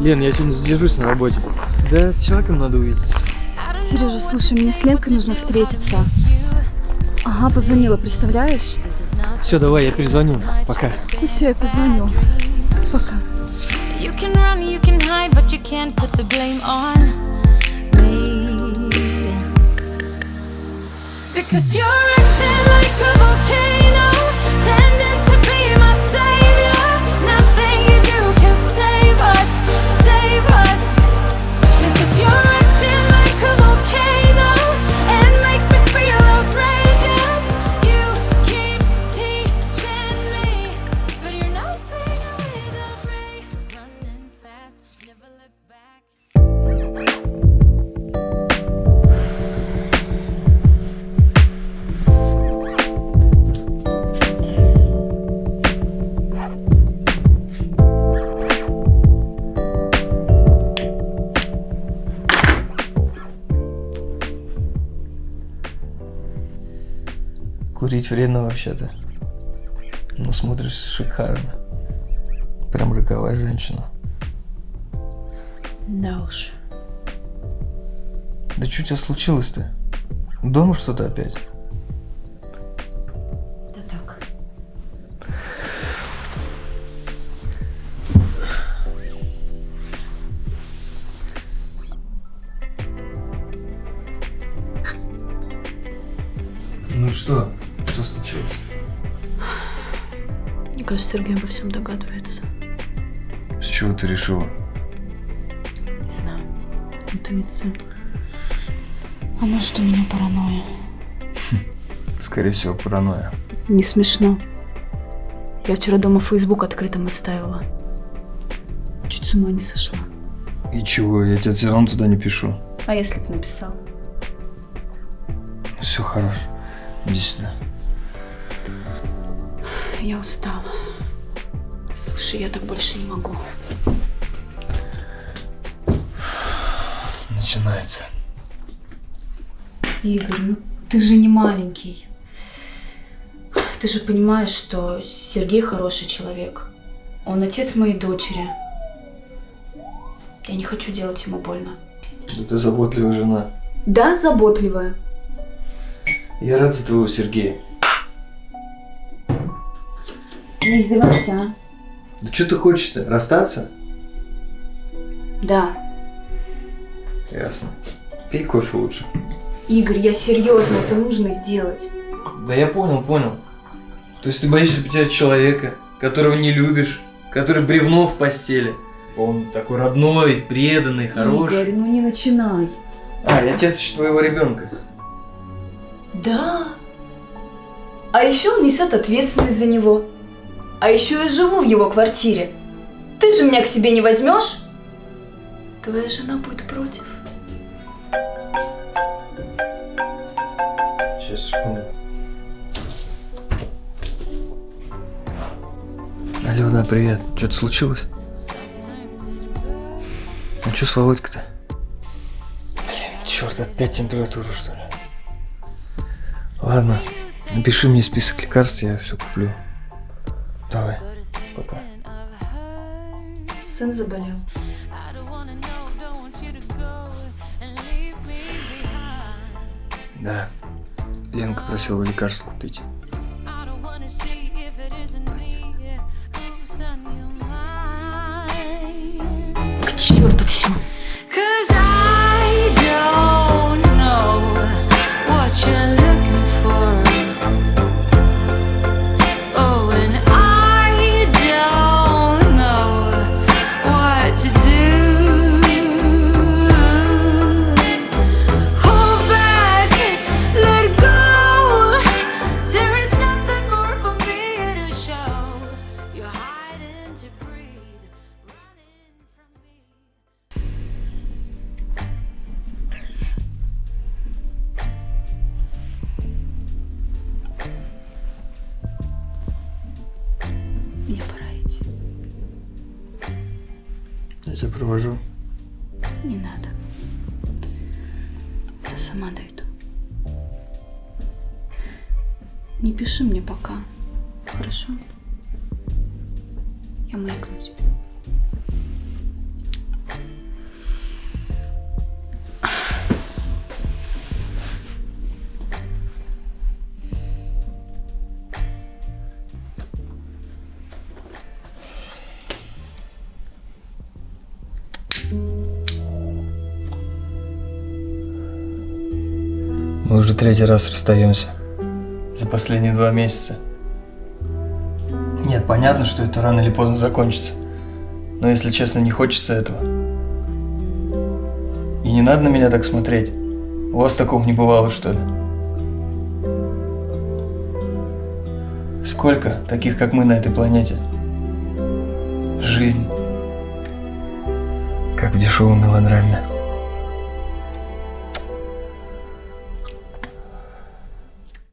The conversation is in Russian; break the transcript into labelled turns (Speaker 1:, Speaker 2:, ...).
Speaker 1: Лен, я сегодня задержусь на работе. Да, с человеком надо увидеться.
Speaker 2: Сережа, слушай, мне с Ленкой нужно встретиться. Ага, позвонила, представляешь?
Speaker 1: Все, давай, я перезвоню. Пока.
Speaker 2: Ну все, я позвоню. Пока.
Speaker 3: You can run, you can hide, but you can't put the blame on me. Because you're acting like a
Speaker 1: Курить вредно вообще-то. Ну, смотришь шикарно. Прям роковая женщина.
Speaker 2: Да уж.
Speaker 1: Да что у тебя случилось-то? Дома что-то опять? Что? Случилось?
Speaker 2: Мне кажется, Сергей обо всем догадывается.
Speaker 1: С чего ты решила?
Speaker 2: Не знаю. Интуиция. А может, у меня паранойя?
Speaker 1: Скорее всего, паранойя.
Speaker 2: Не смешно. Я вчера дома Facebook открытым оставила. Чуть с ума не сошла.
Speaker 1: И чего? Я тебе все равно туда не пишу.
Speaker 2: А если бы написал?
Speaker 1: Все хорошо. Иди сюда.
Speaker 2: Я устала. Слушай, я так больше не могу.
Speaker 1: Начинается.
Speaker 2: Игорь, ну ты же не маленький. Ты же понимаешь, что Сергей хороший человек. Он отец моей дочери. Я не хочу делать ему больно.
Speaker 1: Да ты заботливая жена.
Speaker 2: Да, заботливая.
Speaker 1: Я рад за твоего Сергея.
Speaker 2: Не издевайся, а?
Speaker 1: Да что ты хочешь-то? Расстаться?
Speaker 2: Да.
Speaker 1: Ясно. Пей кофе лучше.
Speaker 2: Игорь, я серьезно, это нужно сделать.
Speaker 1: Да я понял, понял. То есть ты боишься потерять человека, которого не любишь, который бревно в постели. Он такой родной, преданный, хороший.
Speaker 2: Игорь, ну не начинай.
Speaker 1: А, я отец еще твоего ребенка.
Speaker 2: Да. А еще он несет ответственность за него. А еще я живу в его квартире. Ты же меня к себе не возьмешь? Твоя жена будет против.
Speaker 1: Сейчас, секунду. Алена, привет. Что-то случилось? Ну что с Володькой-то? Блин, черт, опять температура, что ли? Ладно, напиши мне список лекарств, я все куплю. Давай, пока.
Speaker 2: Сын заболел.
Speaker 1: Да. Ленка просила лекарств купить.
Speaker 3: I don't wanna
Speaker 1: Я тебя провожу.
Speaker 2: Не надо. Я сама дойду. Не пиши мне пока. Хорошо? Я маякну тебе.
Speaker 1: Мы уже третий раз расстаемся. За последние два месяца. Нет, понятно, что это рано или поздно закончится. Но если честно, не хочется этого. И не надо на меня так смотреть. У вас такого не бывало, что ли? Сколько таких, как мы на этой планете? Жизнь. Как в дешевой мелодраме.